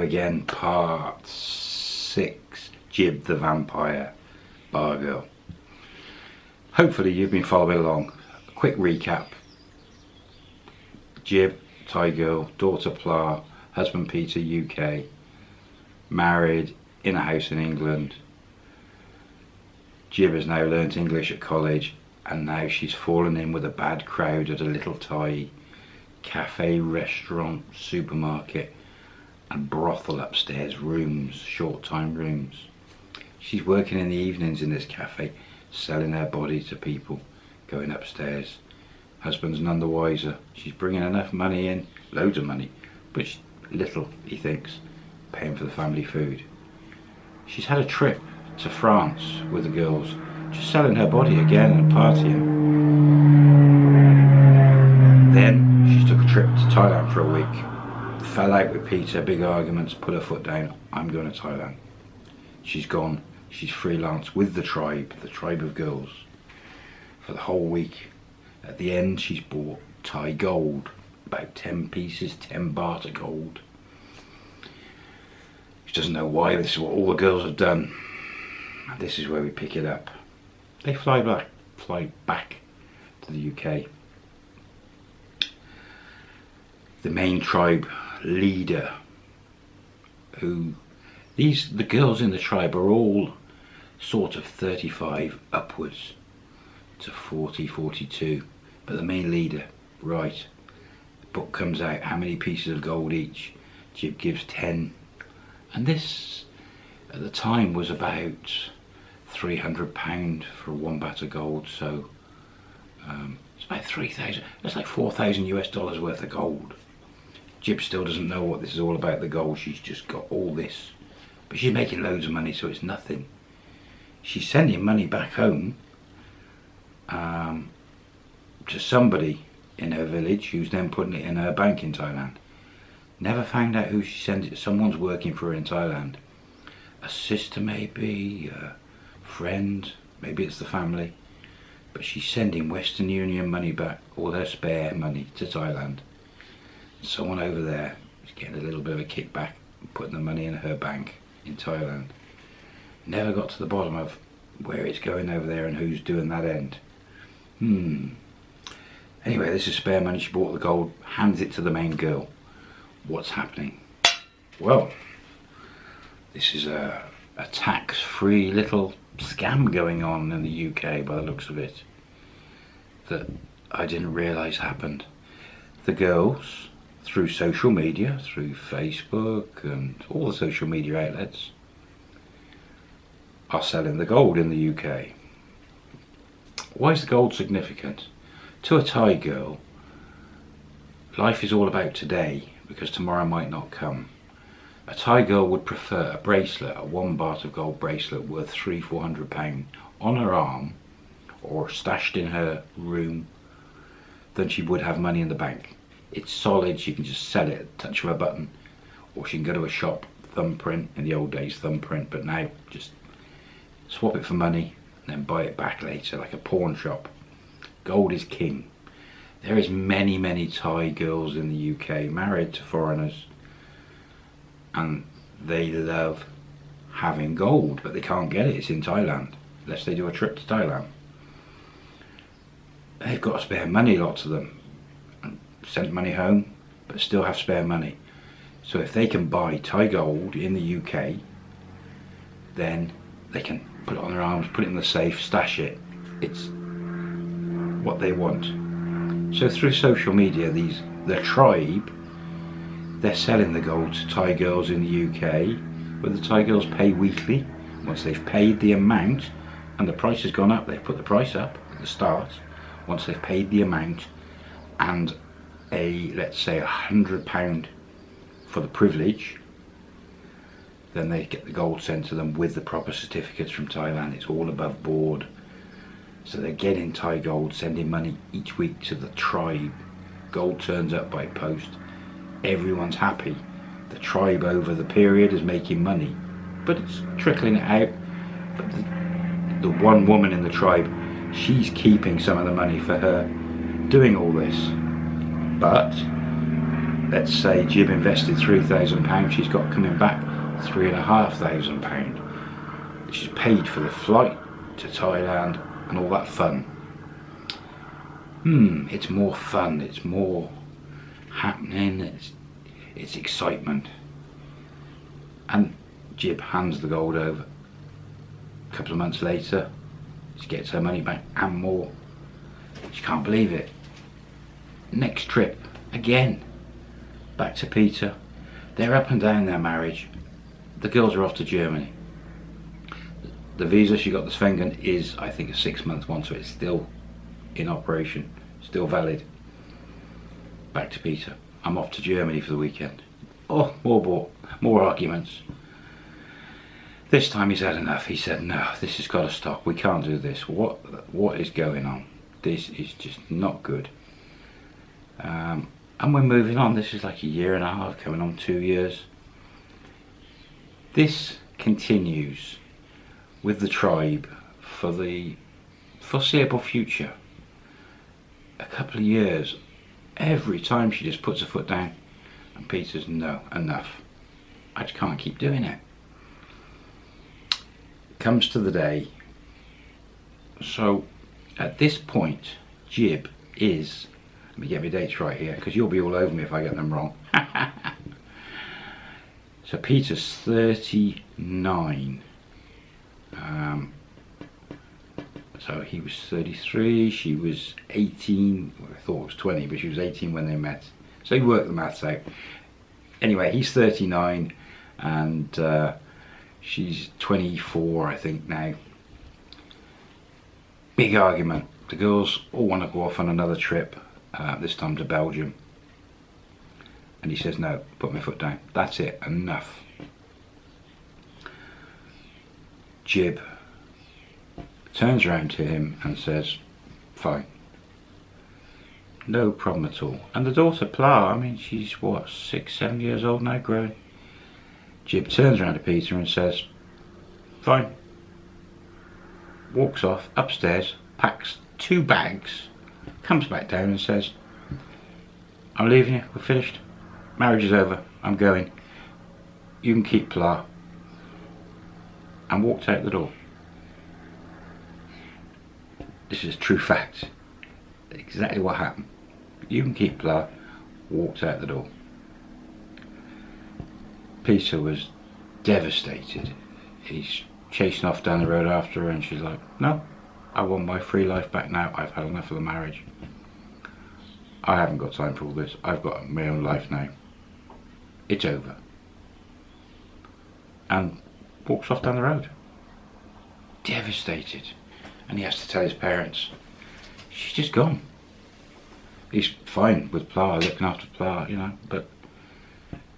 again, part six, Jib the Vampire, Bar Girl. Hopefully you've been following along. A quick recap. Jib, Thai girl, daughter Pla, husband Peter, UK, married in a house in England. Jib has now learnt English at college and now she's fallen in with a bad crowd at a little Thai cafe, restaurant, supermarket and brothel upstairs, rooms, short time rooms. She's working in the evenings in this cafe, selling her body to people, going upstairs. Husband's none the wiser. She's bringing enough money in, loads of money, but little, he thinks, paying for the family food. She's had a trip to France with the girls, just selling her body again and partying. Then she took a trip to Thailand for a week, fell out with Peter, big arguments, put her foot down, I'm going to Thailand. She's gone, she's freelance with the tribe, the tribe of girls, for the whole week. At the end she's bought Thai gold, about 10 pieces, 10 baht of gold. She doesn't know why, this is what all the girls have done. And this is where we pick it up. They fly back, fly back to the UK. The main tribe leader, who these the girls in the tribe are all sort of 35 upwards to 40, 42. But the main leader, right, book comes out, how many pieces of gold each? Jib gives 10. And this, at the time, was about £300 for one baht of gold, so um, it's about 3,000, that's like 4,000 US dollars worth of gold. Jib still doesn't know what this is all about, the gold, she's just got all this. But she's making loads of money, so it's nothing. She's sending money back home um, to somebody in her village who's then putting it in her bank in Thailand. Never found out who she sent it. Someone's working for her in Thailand. A sister maybe, a friend, maybe it's the family. But she's sending Western Union money back, all her spare money to Thailand. Someone over there is getting a little bit of a kickback, putting the money in her bank in Thailand. Never got to the bottom of where it's going over there and who's doing that end. Hmm. Anyway, this is spare money. She bought the gold, hands it to the main girl. What's happening? Well, this is a, a tax-free little scam going on in the UK by the looks of it that I didn't realise happened. The girls, through social media, through Facebook and all the social media outlets, are selling the gold in the UK. Why is the gold significant? To a Thai girl, life is all about today because tomorrow might not come. A Thai girl would prefer a bracelet, a one baht of gold bracelet worth three, four hundred pound on her arm or stashed in her room than she would have money in the bank. It's solid, she can just sell it at touch of a button or she can go to a shop, thumbprint, in the old days thumbprint, but now just swap it for money and then buy it back later like a pawn shop. Gold is king. There is many, many Thai girls in the UK married to foreigners and they love having gold, but they can't get it. It's in Thailand, unless they do a trip to Thailand. They've got to spare money, lots of them, sent money home, but still have spare money. So if they can buy Thai gold in the UK, then they can put it on their arms, put it in the safe, stash it. It's what they want. So through social media, these the tribe, they're selling the gold to Thai girls in the UK, where the Thai girls pay weekly. Once they've paid the amount, and the price has gone up, they've put the price up at the start. Once they've paid the amount, and a let's say a hundred pound for the privilege, then they get the gold sent to them with the proper certificates from Thailand. It's all above board. So they're getting Thai gold, sending money each week to the tribe. Gold turns up by post. Everyone's happy. The tribe over the period is making money, but it's trickling out. But the, the one woman in the tribe, she's keeping some of the money for her doing all this. But let's say Jib invested £3,000, she's got coming back £3,500. She's paid for the flight to Thailand and all that fun. Hmm, it's more fun, it's more happening, it's, it's excitement. And Jib hands the gold over. A couple of months later, she gets her money back and more. She can't believe it. Next trip, again, back to Peter. They're up and down their marriage. The girls are off to Germany. The visa she got the Schengen is, I think, a six month one, so it's still in operation, still valid. Back to Peter. I'm off to Germany for the weekend. Oh, more, more, more arguments. This time he's had enough. He said, no, this has got to stop. We can't do this. What, what is going on? This is just not good. Um, and we're moving on. This is like a year and a half, coming on two years. This continues with the tribe for the foreseeable future. A couple of years, every time she just puts her foot down and Peter's no, enough. I just can't keep doing it comes to the day. So at this point, Jib is, let me get my dates right here, because you'll be all over me if I get them wrong. so Peter's 39. Um, so he was 33, she was 18, well, I thought it was 20, but she was 18 when they met. So he worked the maths out. Anyway, he's 39 and uh, She's 24, I think, now. Big argument. The girls all want to go off on another trip, uh, this time to Belgium. And he says, no, put my foot down. That's it, enough. Jib turns around to him and says, fine. No problem at all. And the daughter, Pla, I mean, she's what, six, seven years old now, growing. Jib turns around to Peter and says, fine. Walks off upstairs, packs two bags, comes back down and says, I'm leaving you, we're finished. Marriage is over, I'm going. You can keep Pla. And walked out the door. This is true fact. Exactly what happened. You can keep Pla, walked out the door. Peter was devastated. He's chasing off down the road after her and she's like, no, I want my free life back now. I've had enough of the marriage. I haven't got time for all this. I've got my own life now. It's over. And walks off down the road. Devastated. And he has to tell his parents, she's just gone. He's fine with Pla, looking after Pla, you know, but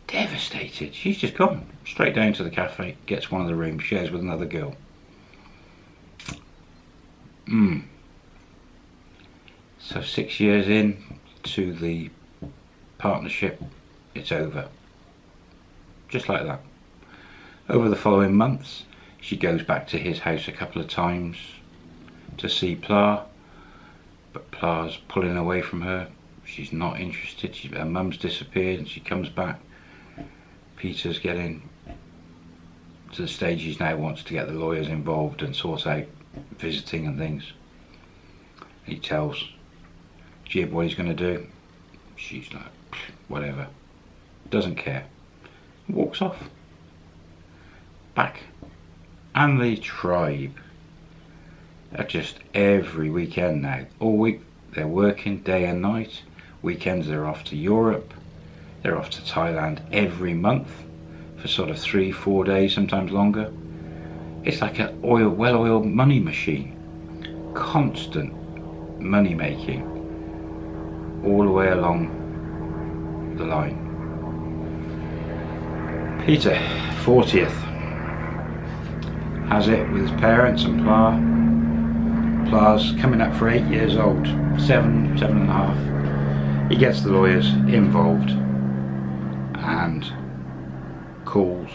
devastated. She's just gone straight down to the cafe, gets one of the rooms, shares with another girl. Hmm. So six years in to the partnership, it's over. Just like that. Over the following months, she goes back to his house a couple of times to see Pla, but Pla's pulling away from her. She's not interested. She, her mum's disappeared and she comes back Peter's getting to the stage he now wants to get the lawyers involved and sort out visiting and things. He tells Jib what he's going to do. She's like, whatever. Doesn't care. Walks off. Back. And the tribe are just every weekend now. All week they're working day and night. Weekends they're off to Europe. They're off to Thailand every month for sort of three, four days, sometimes longer. It's like an oil, well-oiled money machine. Constant money making all the way along the line. Peter, 40th, has it with his parents and Pla. Pla's coming up for eight years old, seven, seven and a half. He gets the lawyers involved and calls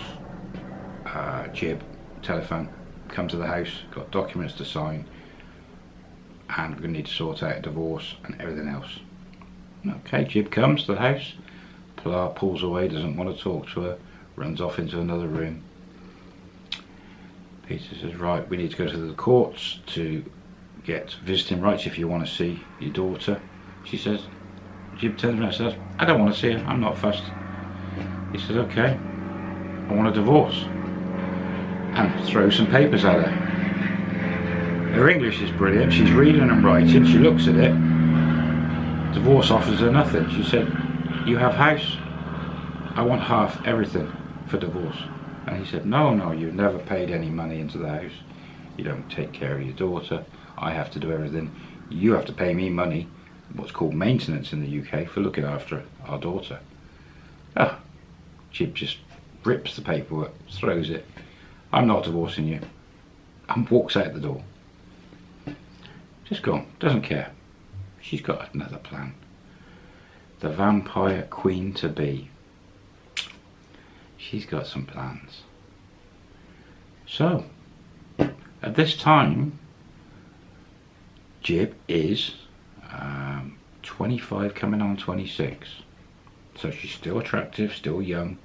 uh, Jib, telephone, come to the house, got documents to sign and we're going to need to sort out a divorce and everything else. Okay, Jib comes to the house, Pla pulls away, doesn't want to talk to her, runs off into another room. Peter says, right, we need to go to the courts to get visiting rights if you want to see your daughter. She says, Jib turns around and says, I don't want to see her, I'm not fussed. He says, okay, I want a divorce. And throws some papers at her. Her English is brilliant, she's reading and writing, she looks at it. Divorce offers her nothing. She said, you have house, I want half everything for divorce. And he said, no, no, you've never paid any money into the house. You don't take care of your daughter. I have to do everything. You have to pay me money, what's called maintenance in the UK, for looking after our daughter. Ah, Jib just rips the paperwork, throws it. I'm not divorcing you. And walks out the door. Just gone, doesn't care. She's got another plan. The vampire queen to be. She's got some plans. So, at this time, Jib is um, 25 coming on 26. So she's still attractive, still young.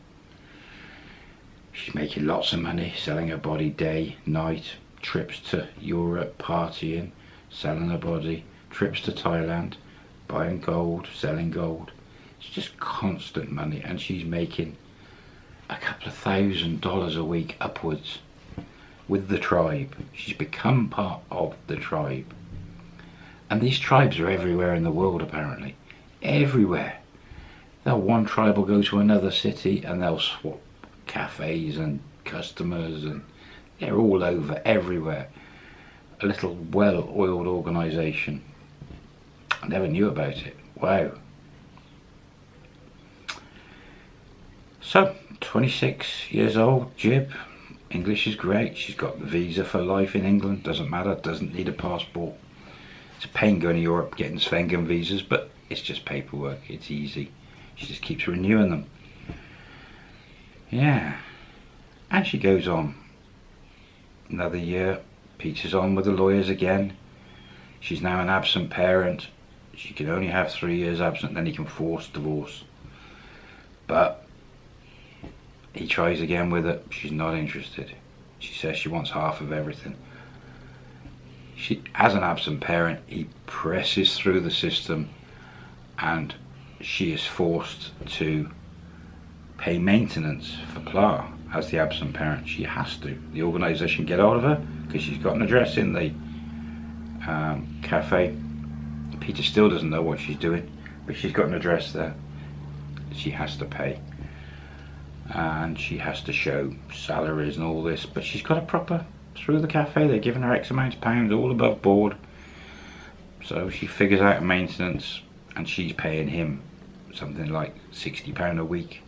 She's making lots of money, selling her body day, night, trips to Europe, partying, selling her body, trips to Thailand, buying gold, selling gold. It's just constant money and she's making a couple of thousand dollars a week upwards with the tribe. She's become part of the tribe. And these tribes are everywhere in the world apparently. Everywhere. They'll one tribe will go to another city and they'll swap cafes and customers and they're all over everywhere. A little well-oiled organisation. I never knew about it. Wow. So, 26 years old, Jib. English is great. She's got the visa for life in England. Doesn't matter. Doesn't need a passport. It's a pain going to Europe getting Schengen visas, but it's just paperwork. It's easy. She just keeps renewing them. Yeah. And she goes on. Another year. Peter's on with the lawyers again. She's now an absent parent. She can only have three years absent, then he can force divorce. But he tries again with it. She's not interested. She says she wants half of everything she, as an absent parent, he presses through the system and she is forced to pay maintenance for Pla as the absent parent. She has to. The organisation get hold of her because she's got an address in the um, cafe. Peter still doesn't know what she's doing, but she's got an address there. She has to pay. And she has to show salaries and all this, but she's got a proper through the cafe. They're giving her X amount of pounds all above board. So she figures out maintenance and she's paying him something like £60 a week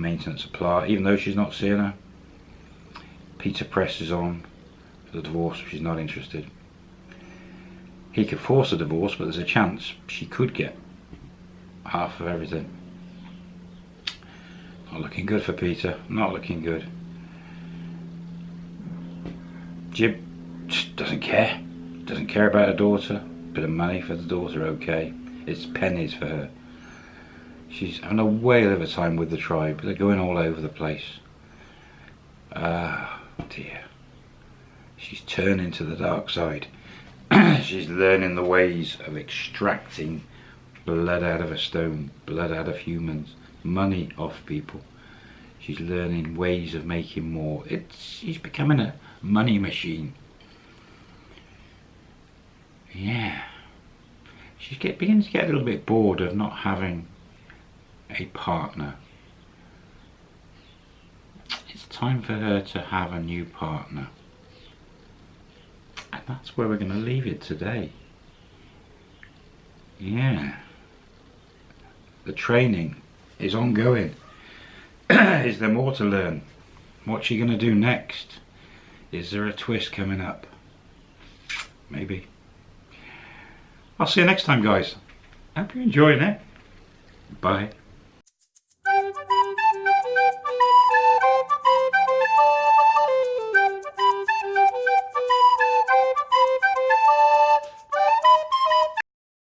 maintenance supply, even though she's not seeing her. Peter presses on for the divorce, she's not interested. He could force a divorce, but there's a chance she could get half of everything. Not looking good for Peter, not looking good. Jib doesn't care. Doesn't care about her daughter. Bit of money for the daughter, okay. It's pennies for her. She's having a whale of a time with the tribe. They're going all over the place. Ah, dear. She's turning to the dark side. She's learning the ways of extracting blood out of a stone, blood out of humans, money off people. She's learning ways of making more. It's she's becoming a money machine. Yeah. She's get, begins to get a little bit bored of not having a partner. It's time for her to have a new partner. And that's where we're going to leave it today. Yeah. The training is ongoing. is there more to learn? What's she going to do next? Is there a twist coming up? Maybe. I'll see you next time guys. Hope you're enjoying it. Bye.